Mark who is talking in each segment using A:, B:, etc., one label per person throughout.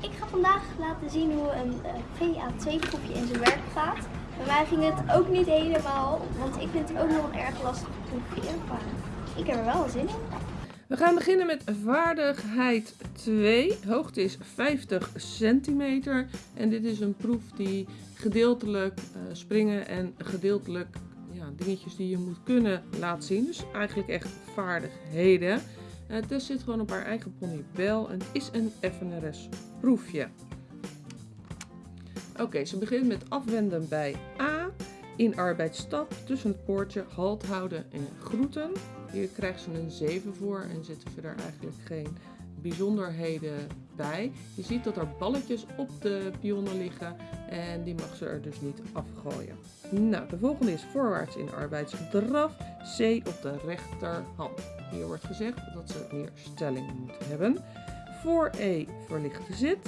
A: Ik ga vandaag laten zien hoe een eh, VA2-proefje in zijn werk gaat. Bij mij ging het ook niet helemaal, want ik vind het ook nog een erg lastig proefje. Maar ik heb er wel zin in.
B: We gaan beginnen met vaardigheid 2. Hoogte is 50 centimeter. En dit is een proef die gedeeltelijk eh, springen en gedeeltelijk ja, dingetjes die je moet kunnen laat zien. Dus eigenlijk echt vaardigheden. Uh, Tess zit gewoon op haar eigen ponybel en het is een FNRS proefje. Oké, ze begint met afwenden bij A. In arbeidsstap tussen het poortje halt houden en groeten. Hier krijgt ze een 7 voor en zitten verder eigenlijk geen bijzonderheden bij. Je ziet dat er balletjes op de pionnen liggen en die mag ze er dus niet afgooien. Nou, de volgende is voorwaarts in arbeidsdraf, C op de rechterhand. Hier wordt gezegd dat ze meer stelling moet hebben. Voor E verlichte zit,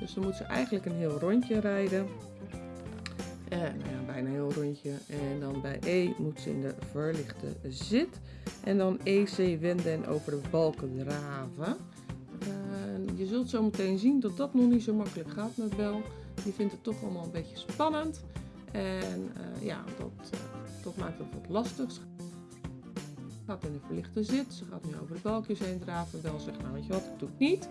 B: dus dan moet ze eigenlijk een heel rondje rijden. Nou ja, bijna een heel rondje. En dan bij E moet ze in de verlichte zit. En dan EC wenden en over de balken draven. Je zult zo meteen zien dat dat nog niet zo makkelijk gaat met Bel. Die vindt het toch allemaal een beetje spannend. En uh, ja, dat, uh, dat maakt het wat lastig. Ze gaat in de verlichte zit. Ze gaat nu over de balkjes heen draven. Bel zegt, nou weet je wat, ik doe het niet.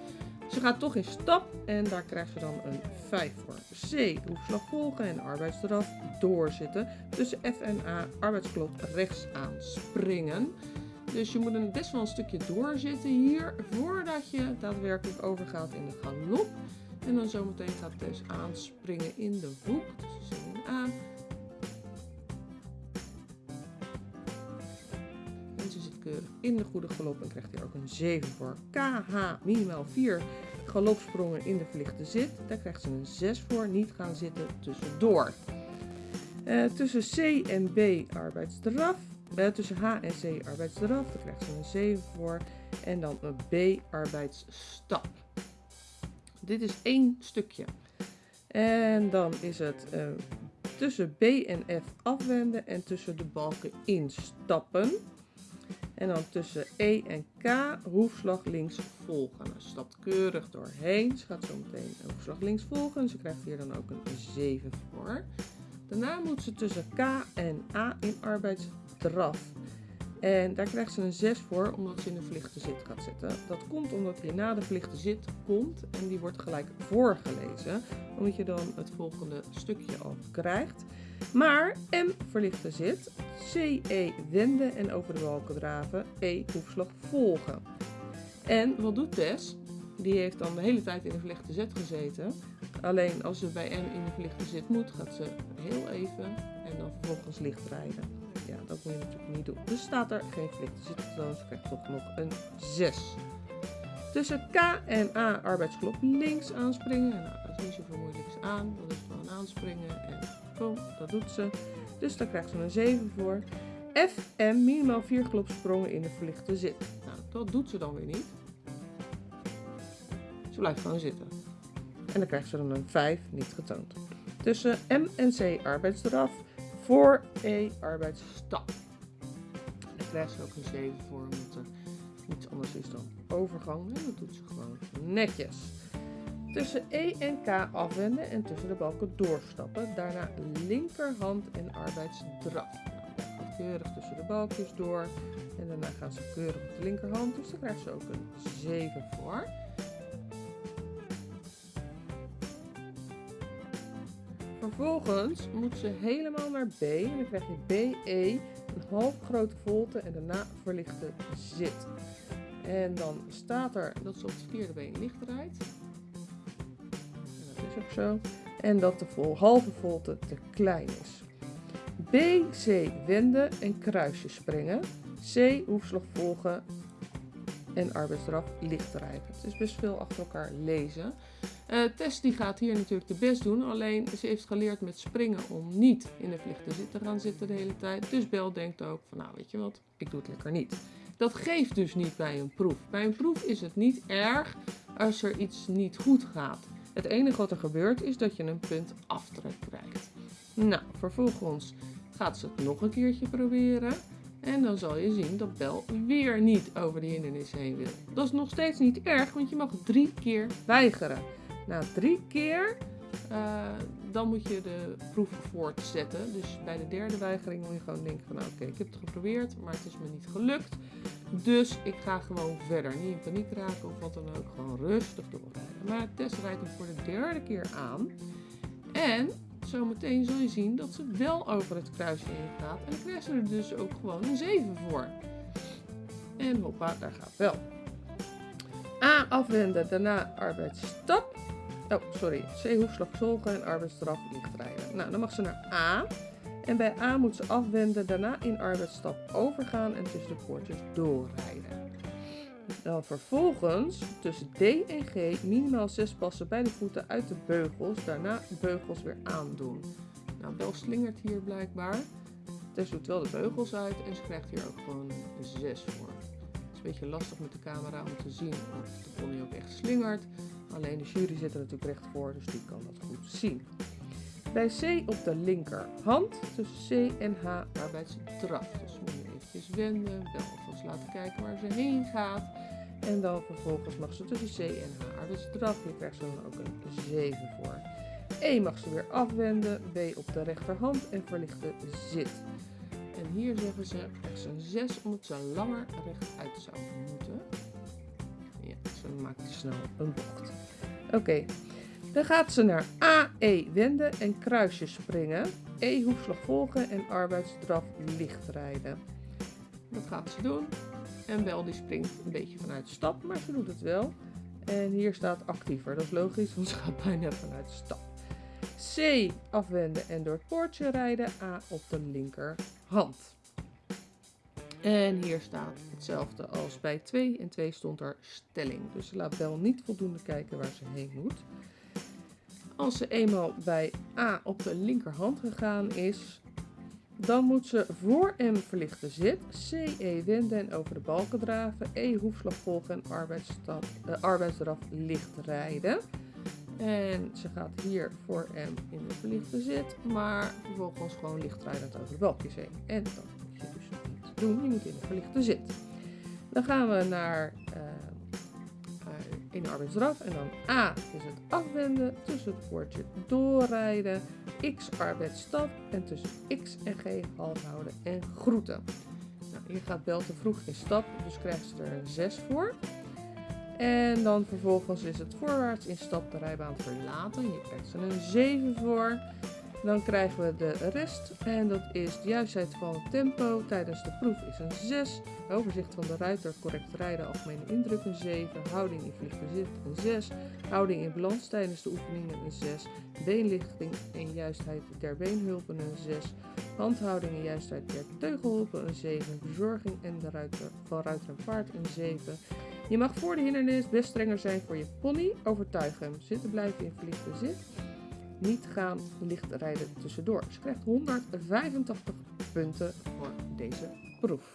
B: Ze gaat toch in stap en daar krijgt ze dan een 5 voor. C, hoefslag volgen en arbeidsdraf doorzitten. Tussen F en A, arbeidsklop rechts aan springen. Dus je moet een best wel een stukje doorzitten hier voordat je daadwerkelijk overgaat in de galop. En dan zometeen gaat Tess aanspringen in de hoek. Dus ze zit aan. En ze zit keurig in de goede galop en krijgt hier ook een 7 voor. KH minimaal 4 galopsprongen in de verlichte zit. Daar krijgt ze een 6 voor. Niet gaan zitten tussendoor. Uh, tussen C en B arbeidsdraf. Tussen H en C arbeidsdraf. Daar krijgt ze een 7 voor. En dan een B arbeidsstap. Dit is één stukje. En dan is het uh, tussen B en F afwenden en tussen de balken instappen. En dan tussen E en K hoefslag links volgen. Ze stapt keurig doorheen. Ze gaat zo meteen hoefslag links volgen. En ze krijgt hier dan ook een 7 voor. Daarna moet ze tussen K en A in arbeidsdraf. En daar krijgt ze een 6 voor, omdat ze in de verlichte zit gaat zitten. Dat komt omdat hij na de verlichte zit komt en die wordt gelijk voorgelezen. Omdat je dan het volgende stukje al krijgt. Maar M verlichte zit, C, E wenden en over de balken draven, E hoefslag volgen. En wat doet Tess? Die heeft dan de hele tijd in de verlichte zit gezeten. Alleen als ze bij M in de verlichte zit moet, gaat ze heel even en dan vervolgens licht rijden. Ja, dat moet je natuurlijk niet doen. Dus staat er geen verlichte zit, dus ze krijgt toch nog een 6. Tussen K en A arbeidsklop links aanspringen. Nou, dat is niet zoveel moeilijks aan. Dat is gewoon aanspringen en boom, dat doet ze. Dus daar krijgt ze een 7 voor. F en minimaal 4 klopsprongen in de verlichte zit. Nou, dat doet ze dan weer niet. Ze blijft gewoon zitten. En dan krijgt ze dan een 5, niet getoond. Tussen M en C arbeidsdraf. Voor E arbeidsstap. En dan krijgt ze ook een 7 voor, omdat er iets anders is dan overgang. En dat doet ze gewoon netjes. Tussen E en K afwenden en tussen de balken doorstappen. Daarna linkerhand en arbeidsdraf. Nou, keurig tussen de balkjes door. En daarna gaat ze keurig op de linkerhand. Dus dan krijgt ze ook een 7 voor. Vervolgens moet ze helemaal naar B. En dan krijg je BE, een half grote volte en daarna verlichte zit. En dan staat er dat ze op het verkeerde been licht rijdt. En dat is ook zo. En dat de vol, halve volte te klein is. B, C wenden en kruisje springen. C hoefslag volgen en rijden. Het is best veel achter elkaar lezen. Uh, Tess die gaat hier natuurlijk de best doen, alleen ze heeft geleerd met springen om niet in de zit te gaan zitten de hele tijd. Dus Bel denkt ook van nou weet je wat, ik doe het lekker niet. Dat geeft dus niet bij een proef. Bij een proef is het niet erg als er iets niet goed gaat. Het enige wat er gebeurt is dat je een punt aftrek krijgt. Nou, vervolgens gaat ze het nog een keertje proberen. En dan zal je zien dat Bel weer niet over de hindernis heen wil. Dat is nog steeds niet erg, want je mag drie keer weigeren. Na drie keer, eh, dan moet je de proef voortzetten. Dus bij de derde weigering moet je gewoon denken van, nou, oké, ik heb het geprobeerd, maar het is me niet gelukt. Dus ik ga gewoon verder. Niet in paniek raken of wat dan ook. Gewoon rustig doorrijden. Maar Tess rijdt hem voor de derde keer aan. En zometeen zul je zien dat ze wel over het kruisje heen gaat. En dan krijgt ze er dus ook gewoon een 7 voor. En hoppa, daar gaat wel. A afwenden, daarna arbeidsstap. Oh, sorry. C hoefslag volgen en arbeidsstraf lichtrijden. Nou, dan mag ze naar A. En bij A moet ze afwenden, daarna in arbeidsstap overgaan en tussen de poortjes doorrijden. Dan vervolgens tussen D en G minimaal 6 passen bij de voeten uit de beugels, daarna de beugels weer aandoen. Nou, Bel slingert hier blijkbaar. Tess doet wel de beugels uit en ze krijgt hier ook gewoon een 6 voor. Het is een beetje lastig met de camera om te zien of de pony ook echt slingert. Alleen de jury zit er natuurlijk recht voor, dus die kan dat goed zien. Bij C op de linkerhand, tussen C en H arbeidsdraf. Dus moet je eventjes wenden, wel alvast laten kijken waar ze heen gaat. En dan vervolgens mag ze tussen C en H arbeidsdraf. Hier krijgt ze dan ook een 7 voor. E mag ze weer afwenden, B op de rechterhand en verlichte zit. En hier zeggen ze, krijgt ze een 6 omdat ze langer rechtuit zou moeten. Ja, ze maakt snel een bocht. Oké, dan gaat ze naar AE wenden en kruisje springen. E hoefslag volgen en arbeidsdraf licht rijden. Dat gaat ze doen. En Bel die springt een beetje vanuit stap, maar ze doet het wel. En hier staat actiever, dat is logisch, want ze gaat bijna vanuit stap. C afwenden en door het poortje rijden. A op de linkerhand. En hier staat hetzelfde als bij 2. En 2 stond er stelling. Dus ze laat Bel niet voldoende kijken waar ze heen moet. Als ze eenmaal bij A op de linkerhand gegaan is, dan moet ze voor M verlichte zit, C, E wenden en over de balken draven, E hoefslag volgen en uh, arbeidsdraf licht rijden. En ze gaat hier voor M in de verlichte zit, maar vervolgens gewoon lichtrijdend over de balkjes heen. En dat moet je dus niet doen, je moet in de verlichte zit. Dan gaan we naar uh, in de. En dan A is het afwenden, tussen het woordje doorrijden, X arbeidsstap en tussen X en G half houden en groeten. Nou, hier gaat Bel te vroeg in stap, dus krijgt ze er een 6 voor. En dan vervolgens is het voorwaarts in stap de rijbaan verlaten. Hier krijgt ze een 7 voor. Dan krijgen we de rest en dat is de juistheid van tempo tijdens de proef is een 6. Overzicht van de ruiter, correct rijden, algemene indruk een 7. Houding in vlieggezicht een 6. Houding in balans tijdens de oefeningen een 6. Beenlichting en juistheid der beenhulpen een 6. Handhouding en juistheid der teugelhulpen een 7. Verzorging en de ruiter, van ruiter en paard een 7. Je mag voor de hindernis best strenger zijn voor je pony. Overtuig hem. Zitten blijven in verlichte zit niet gaan licht rijden tussendoor. Ze krijgt 185 punten voor deze proef.